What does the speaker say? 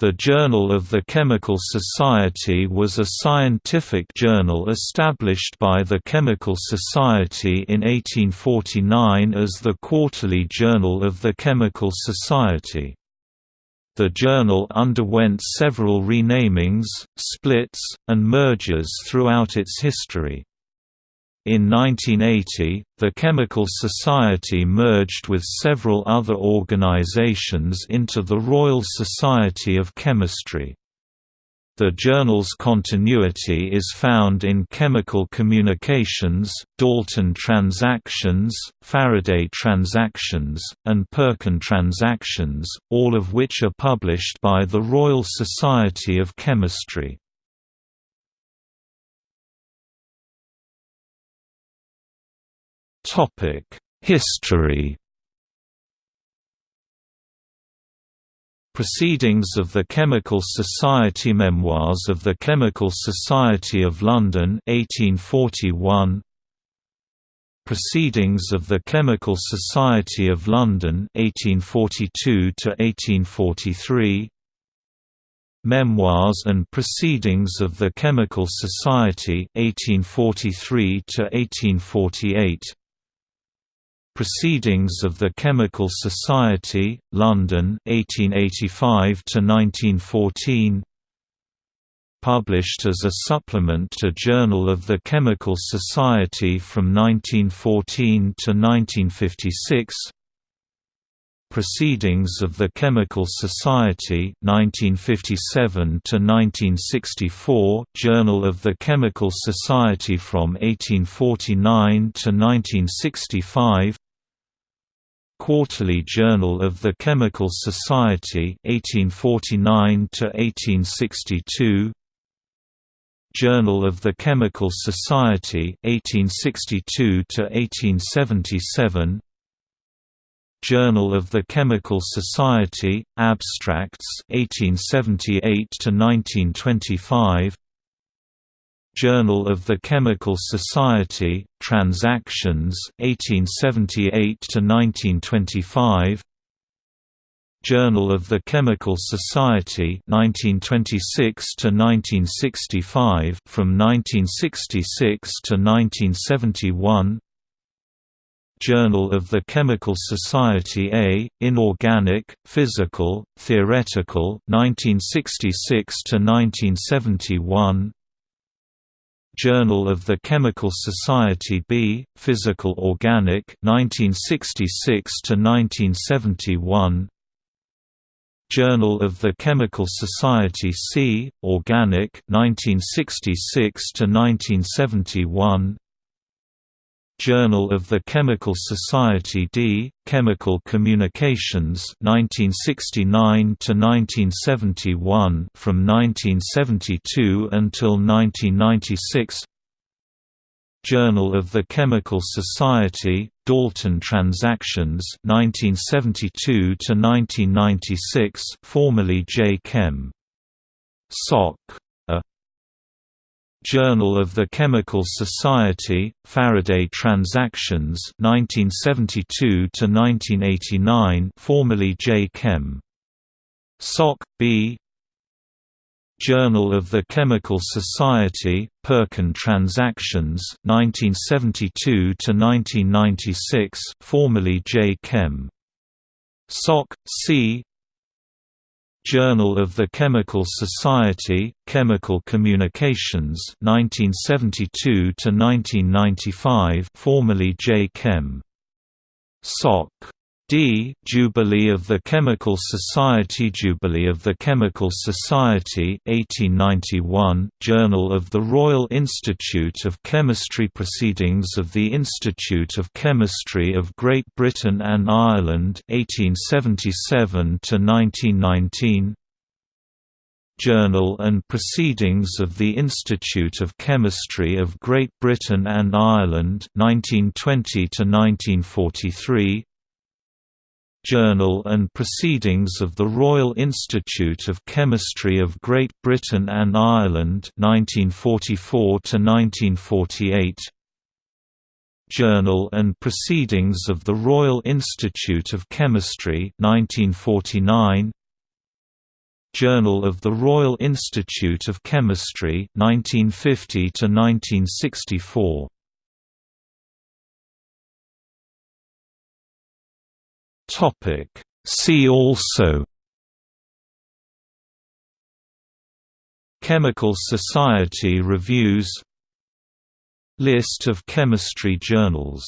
The Journal of the Chemical Society was a scientific journal established by the Chemical Society in 1849 as the Quarterly Journal of the Chemical Society. The journal underwent several renamings, splits, and mergers throughout its history. In 1980, the Chemical Society merged with several other organizations into the Royal Society of Chemistry. The journal's continuity is found in Chemical Communications, Dalton Transactions, Faraday Transactions, and Perkin Transactions, all of which are published by the Royal Society of Chemistry. History. Proceedings of the Chemical Society Memoirs of the Chemical Society of London 1841 Proceedings of the Chemical Society of London 1842 to 1843 Memoirs and Proceedings of the Chemical Society 1843 to 1848 Proceedings of the Chemical Society, London 1885 1914 Published as a supplement to Journal of the Chemical Society from 1914 to 1956 Proceedings of the Chemical Society 1957 to 1964 Journal of the Chemical Society from 1849 to 1965 Quarterly Journal of the Chemical Society 1849 to 1862 Journal of the Chemical Society 1862 to 1877 Journal of the Chemical Society, Abstracts 1878 to 1925 Journal of the Chemical Society, Transactions 1878 to 1925 Journal of the Chemical Society 1926 to 1965 from 1966 to 1971 Journal of the Chemical Society A, Inorganic, Physical, Theoretical 1966 to 1971 Journal of the Chemical Society B, Physical Organic 1966 to 1971 Journal of the Chemical Society C, Organic 1966 to 1971 Journal of the Chemical Society D, Chemical Communications 1969 to 1971 from 1972 until 1996 Journal of the Chemical Society, Dalton Transactions 1972 to 1996 formerly J Chem. Soc. Journal of the Chemical Society, Faraday Transactions 1972 to 1989 formerly J Chem. Soc. B. Journal of the Chemical Society, Perkin Transactions 1972 to 1996 formerly J Chem. Soc. C. Journal of the Chemical Society, Chemical Communications 1972 to 1995 formerly J Chem. Soc. D. Jubilee of the Chemical Society Jubilee of the Chemical Society 1891, Journal of the Royal Institute of Chemistry Proceedings of the Institute of Chemistry of Great Britain and Ireland 1877–1919 Journal and Proceedings of the Institute of Chemistry of Great Britain and Ireland 1920–1943 Journal and Proceedings of the Royal Institute of Chemistry of Great Britain and Ireland 1944 1948 Journal and Proceedings of the Royal Institute of Chemistry 1949 Journal of the Royal Institute of Chemistry 1950 to 1964 Topic. See also Chemical Society reviews List of chemistry journals